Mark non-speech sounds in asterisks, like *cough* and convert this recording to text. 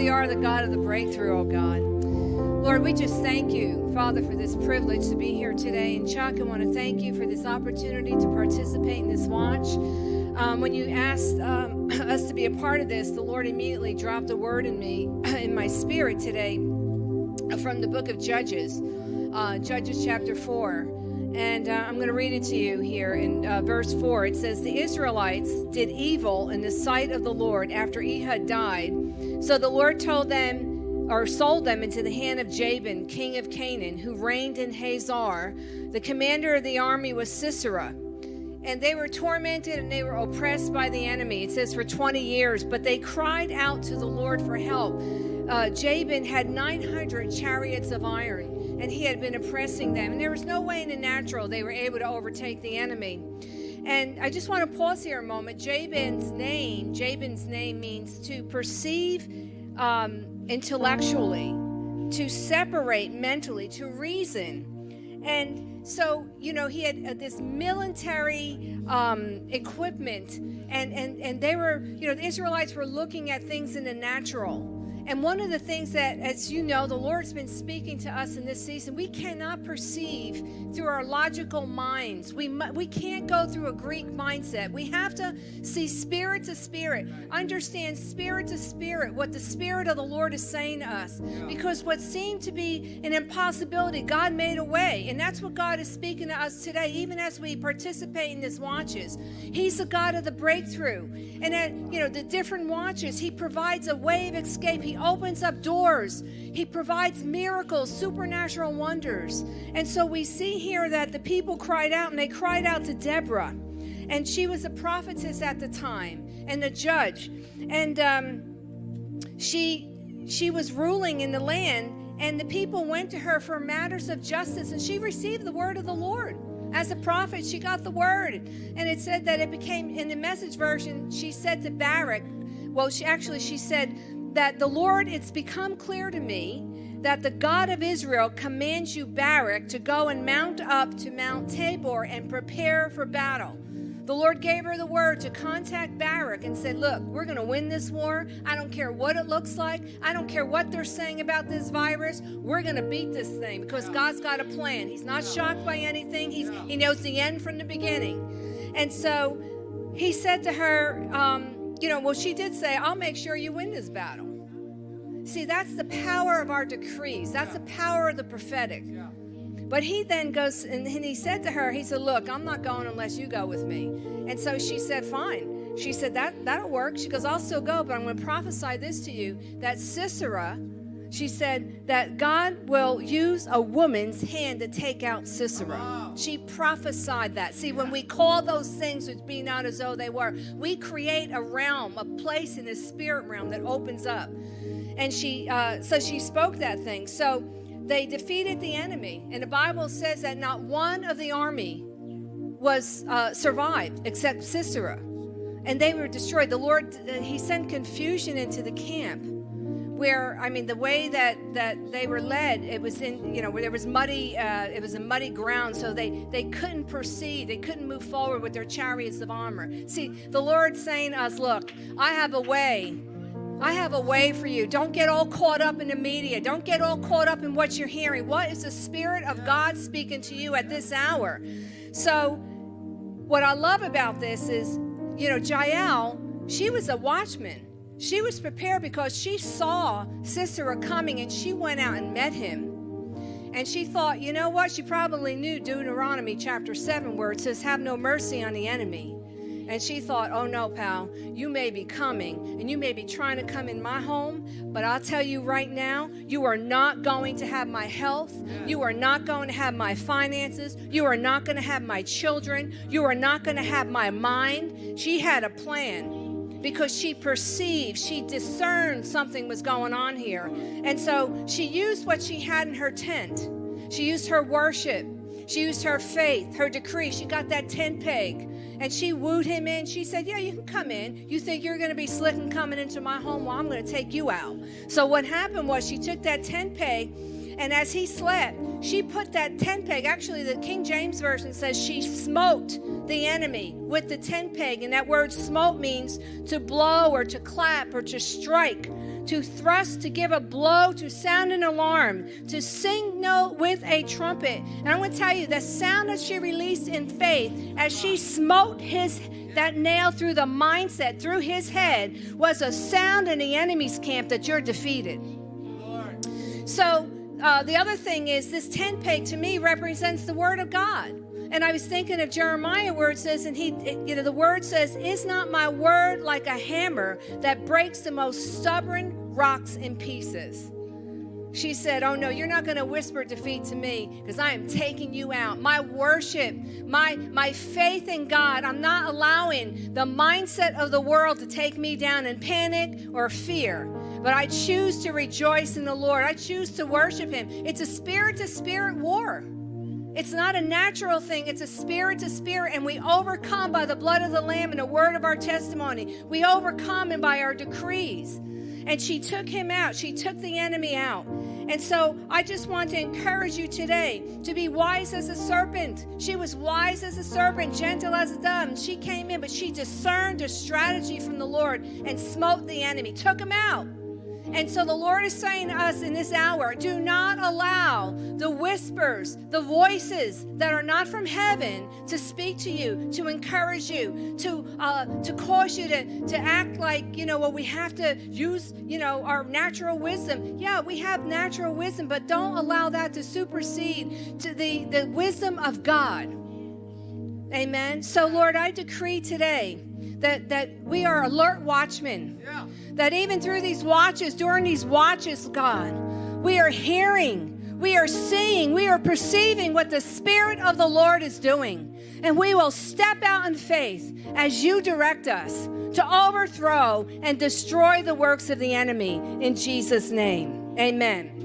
truly are the God of the breakthrough, oh God. Lord, we just thank you, Father, for this privilege to be here today. And Chuck, I want to thank you for this opportunity to participate in this watch. Um, when you asked um, *clears throat* us to be a part of this, the Lord immediately dropped a word in me, *clears throat* in my spirit today, from the book of Judges, uh, Judges chapter 4. And uh, I'm going to read it to you here in uh, verse 4. It says, The Israelites did evil in the sight of the Lord after Ehud died. So the Lord told them, or sold them into the hand of Jabin, king of Canaan, who reigned in Hazor. The commander of the army was Sisera. And they were tormented and they were oppressed by the enemy. It says for 20 years, but they cried out to the Lord for help. Uh, Jabin had 900 chariots of iron and he had been oppressing them. And there was no way in the natural they were able to overtake the enemy. And I just want to pause here a moment. Jabin's name, Jabin's name means to perceive um, intellectually, to separate mentally, to reason. And so, you know, he had uh, this military um, equipment, and, and, and they were, you know, the Israelites were looking at things in the natural and one of the things that, as you know, the Lord's been speaking to us in this season, we cannot perceive through our logical minds. We, we can't go through a Greek mindset. We have to see spirit to spirit, understand spirit to spirit what the Spirit of the Lord is saying to us. Because what seemed to be an impossibility, God made a way. And that's what God is speaking to us today, even as we participate in this watches. He's the God of the breakthrough. And at, you know, the different watches, He provides a way of escape. He opens up doors. He provides miracles, supernatural wonders. And so we see here that the people cried out and they cried out to Deborah. And she was a prophetess at the time and a judge. And um, she she was ruling in the land and the people went to her for matters of justice and she received the word of the Lord. As a prophet, she got the word. And it said that it became, in the message version, she said to Barak, well, she actually, she said, that the Lord, it's become clear to me that the God of Israel commands you, Barak, to go and mount up to Mount Tabor and prepare for battle. The Lord gave her the word to contact Barak and said, Look, we're going to win this war. I don't care what it looks like. I don't care what they're saying about this virus. We're going to beat this thing because God's got a plan. He's not shocked by anything, He's, He knows the end from the beginning. And so he said to her, um, you know, well, she did say, I'll make sure you win this battle. See, that's the power of our decrees. That's the power of the prophetic. But he then goes and he said to her, he said, Look, I'm not going unless you go with me. And so she said, Fine. She said, That that'll work. She goes, I'll still go, but I'm going to prophesy this to you that Sisera she said that God will use a woman's hand to take out Sisera. She prophesied that. See, when we call those things which be not as though they were, we create a realm, a place in the spirit realm that opens up. And she, uh, so she spoke that thing. So they defeated the enemy, and the Bible says that not one of the army was uh, survived except Sisera, and they were destroyed. The Lord, uh, He sent confusion into the camp where I mean the way that that they were led, it was in you know where there was muddy, uh, it was a muddy ground, so they they couldn't proceed, they couldn't move forward with their chariots of armor. See, the Lord saying us, look, I have a way. I have a way for you. Don't get all caught up in the media. Don't get all caught up in what you're hearing. What is the Spirit of God speaking to you at this hour? So, what I love about this is, you know, Jael, she was a watchman. She was prepared because she saw Sisera coming and she went out and met him. And she thought, you know what? She probably knew Deuteronomy chapter 7, where it says, Have no mercy on the enemy. And she thought, oh no, pal, you may be coming and you may be trying to come in my home, but I'll tell you right now, you are not going to have my health. You are not going to have my finances. You are not going to have my children. You are not going to have my mind. She had a plan because she perceived, she discerned something was going on here. And so she used what she had in her tent. She used her worship. She used her faith, her decree. She got that tent peg and she wooed him in. She said, Yeah, you can come in. You think you're going to be slick and coming into my home? Well, I'm going to take you out. So what happened was she took that tent peg And as he slept, she put that tent peg. Actually, the King James Version says she smote the enemy with the tent peg. And that word smote means to blow or to clap or to strike, to thrust, to give a blow, to sound an alarm, to sing note with a trumpet. And I'm going to tell you the sound that she released in faith as she smote his that nail through the mindset, through his head, was a sound in the enemy's camp that you're defeated. So, uh, the other thing is this tent peg to me represents the word of God. And I was thinking of Jeremiah where it says, and he, you know, the word says, Is not my word like a hammer that breaks the most stubborn rocks in pieces? She said, Oh no, you're not going to whisper defeat to me because I am taking you out. My worship, my, my faith in God, I'm not allowing the mindset of the world to take me down in panic or fear. But I choose to rejoice in the Lord. I choose to worship Him. It's a spirit to spirit war. It's not a natural thing, it's a spirit to spirit, and we overcome by the blood of the Lamb and the word of our testimony. We overcome and by our decrees. And she took him out. She took the enemy out. And so I just want to encourage you today to be wise as a serpent. She was wise as a serpent, gentle as a dove. She came in, but she discerned a strategy from the Lord and smote the enemy, took him out. And so the Lord is saying to us in this hour do not allow the whispers, the voices that are not from heaven to speak to you, to encourage you, to, uh, to cause you to, to act like, you know, well, we have to use, you know, our natural wisdom. Yeah, we have natural wisdom, but don't allow that to supersede to the, the wisdom of God. Amen. So, Lord, I decree today that, that we are alert watchmen. Yeah. That even through these watches, during these watches, God, we are hearing, we are seeing, we are perceiving what the Spirit of the Lord is doing. And we will step out in faith as you direct us to overthrow and destroy the works of the enemy in Jesus' name. Amen.